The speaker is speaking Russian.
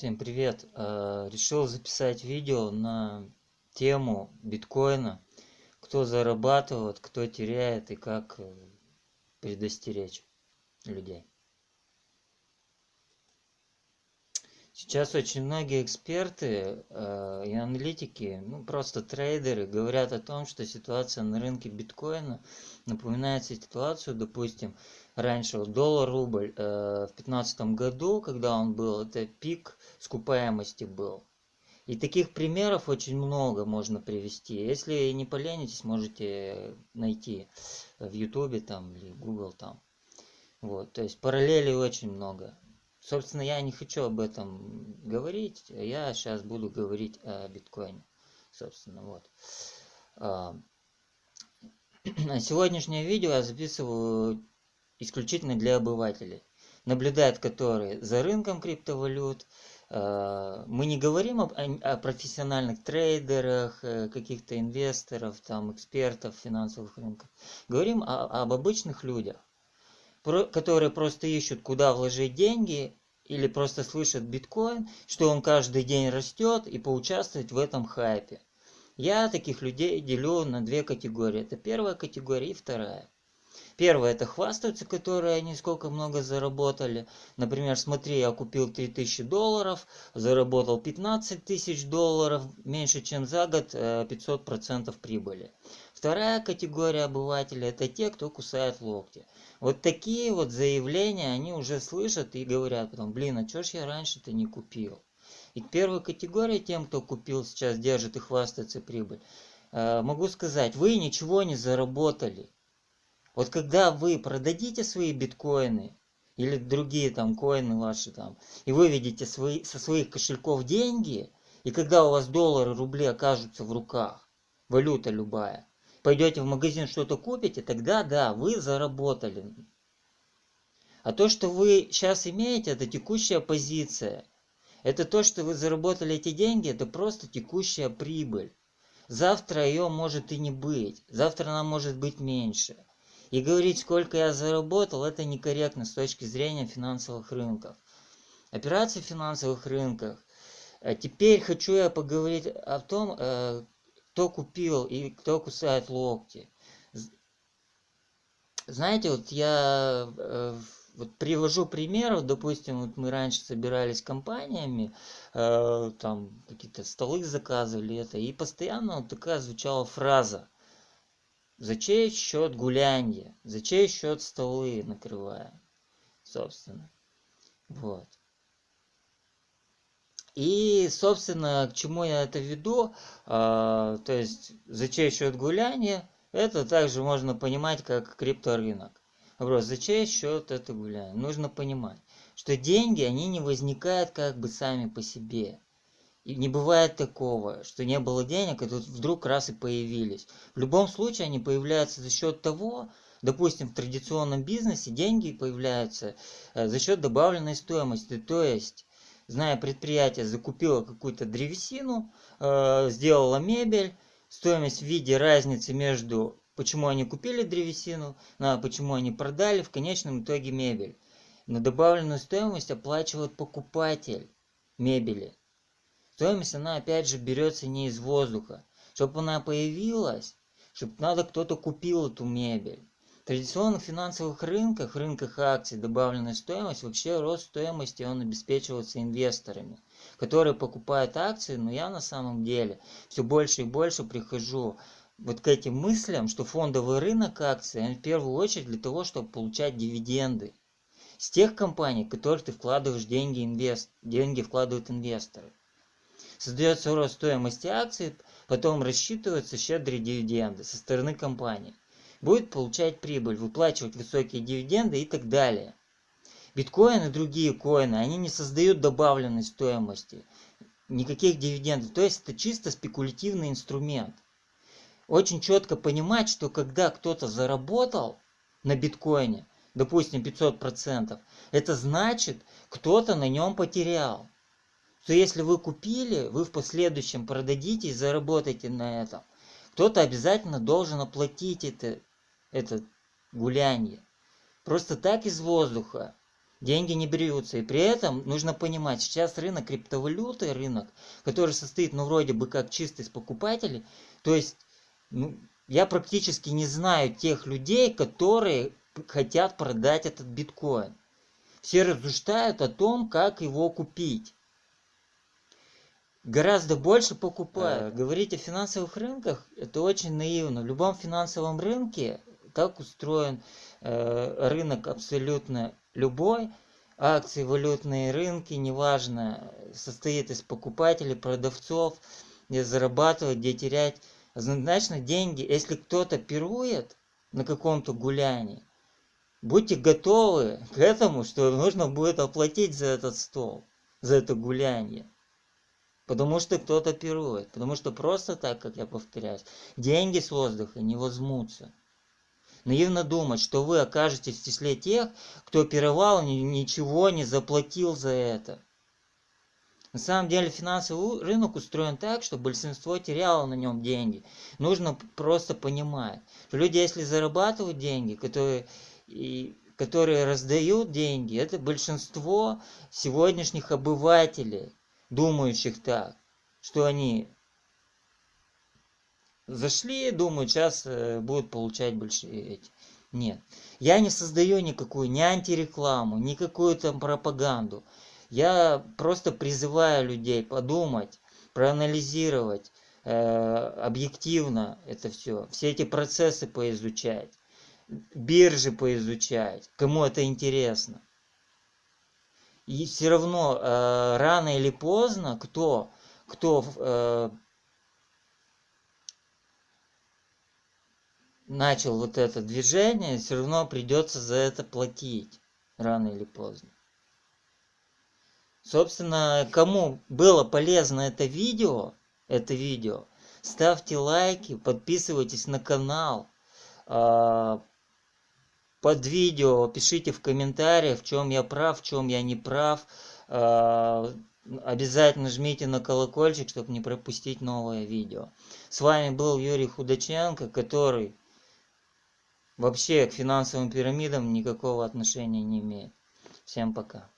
Всем привет! Э, решил записать видео на тему биткоина. Кто зарабатывает, кто теряет и как э, предостеречь людей. Сейчас очень многие эксперты э, и аналитики, ну просто трейдеры говорят о том, что ситуация на рынке биткоина напоминает ситуацию, допустим, раньше вот доллар-рубль э, в 2015 году, когда он был, это пик скупаемости был. И таких примеров очень много можно привести. Если не поленитесь, можете найти в Ютубе там или Google там. Вот, то есть параллелей очень много. Собственно, я не хочу об этом говорить. Я сейчас буду говорить о биткоине. Собственно, вот. А, сегодняшнее видео я записываю исключительно для обывателей, наблюдают которые за рынком криптовалют. А, мы не говорим об, о профессиональных трейдерах, э, каких-то инвесторов, там, экспертов финансовых рынков. Говорим о, об обычных людях, которые просто ищут, куда вложить деньги, или просто слышат биткоин, что он каждый день растет, и поучаствовать в этом хайпе. Я таких людей делю на две категории. Это первая категория и вторая. Первое это хвастаются, которые они сколько много заработали. Например, смотри, я купил 3000 долларов, заработал 15 тысяч долларов, меньше чем за год 500% э, прибыли. Вторая категория обывателей это те, кто кусает локти. Вот такие вот заявления они уже слышат и говорят потом, блин, а чё ж я раньше-то не купил? И к первой категории тем, кто купил, сейчас держит и хвастается прибыль. Э, могу сказать, вы ничего не заработали. Вот когда вы продадите свои биткоины или другие там коины ваши там, и выведете свои, со своих кошельков деньги, и когда у вас доллары, рубли окажутся в руках, валюта любая, пойдете в магазин что-то купите, тогда да, вы заработали. А то, что вы сейчас имеете, это текущая позиция. Это то, что вы заработали эти деньги, это просто текущая прибыль. Завтра ее может и не быть. Завтра она может быть меньше. И говорить, сколько я заработал, это некорректно с точки зрения финансовых рынков. Операции в финансовых рынках. Э, теперь хочу я поговорить о том, э, кто купил и кто кусает локти. Знаете, вот я э, вот привожу пример, допустим, вот мы раньше собирались компаниями, там какие-то столы заказывали это, и постоянно вот такая звучала фраза – за чей счет гулянье, за чей счет столы накрываем, собственно. Вот. И, собственно, к чему я это веду, а, то есть за чей счет гуляние, это также можно понимать как крипторынок. Вопрос, за чей счет это гуляние? Нужно понимать, что деньги, они не возникают как бы сами по себе. И не бывает такого, что не было денег, и тут вдруг раз и появились. В любом случае они появляются за счет того, допустим, в традиционном бизнесе деньги появляются э, за счет добавленной стоимости. То есть, зная предприятие закупило какую-то древесину, э, сделало мебель, стоимость в виде разницы между почему они купили древесину, а почему они продали в конечном итоге мебель. На добавленную стоимость оплачивает покупатель мебели. Стоимость, она опять же берется не из воздуха. Чтобы она появилась, чтобы надо кто-то купил эту мебель. В традиционных финансовых рынках, рынках акций, добавленная стоимость, вообще рост стоимости он обеспечивается инвесторами, которые покупают акции, но я на самом деле все больше и больше прихожу вот к этим мыслям, что фондовый рынок акций, он в первую очередь для того, чтобы получать дивиденды с тех компаний, в которых ты вкладываешь деньги, инвест, деньги вкладывают инвесторы создается рост стоимости акций, потом рассчитываются щедрые дивиденды со стороны компании. Будет получать прибыль, выплачивать высокие дивиденды и так далее. Биткоин и другие коины, они не создают добавленной стоимости, никаких дивидендов. То есть это чисто спекулятивный инструмент. Очень четко понимать, что когда кто-то заработал на биткоине, допустим 500%, это значит, кто-то на нем потерял что если вы купили, вы в последующем продадите и заработаете на этом. Кто-то обязательно должен оплатить это, это гуляние. Просто так из воздуха деньги не берутся. И при этом нужно понимать, сейчас рынок криптовалюты, рынок, который состоит, ну, вроде бы как чисто из покупателей, то есть, ну, я практически не знаю тех людей, которые хотят продать этот биткоин. Все рассуждают о том, как его купить. Гораздо больше покупают. Говорить о финансовых рынках – это очень наивно. В любом финансовом рынке, как устроен э, рынок абсолютно любой, акции, валютные рынки, неважно, состоит из покупателей, продавцов, где зарабатывать, где терять. Однозначно деньги, если кто-то пирует на каком-то гулянии, будьте готовы к этому, что нужно будет оплатить за этот стол, за это гуляние. Потому что кто-то пирует. Потому что просто так, как я повторяюсь, деньги с воздуха не возьмутся. Наивно думать, что вы окажетесь в числе тех, кто пировал, ничего не заплатил за это. На самом деле финансовый рынок устроен так, что большинство теряло на нем деньги. Нужно просто понимать, что люди, если зарабатывают деньги, которые, и, которые раздают деньги, это большинство сегодняшних обывателей, думающих так, что они зашли, думают, сейчас э, будут получать большие эти. Нет. Я не создаю никакую ни антирекламу, никакую там пропаганду. Я просто призываю людей подумать, проанализировать э, объективно это все, все эти процессы поизучать, биржи поизучать, кому это интересно. И все равно э, рано или поздно кто, кто э, начал вот это движение, все равно придется за это платить рано или поздно. Собственно, кому было полезно это видео, это видео, ставьте лайки, подписывайтесь на канал. Под видео пишите в комментариях, в чем я прав, в чем я не прав. А, обязательно жмите на колокольчик, чтобы не пропустить новое видео. С вами был Юрий Худаченко, который вообще к финансовым пирамидам никакого отношения не имеет. Всем пока.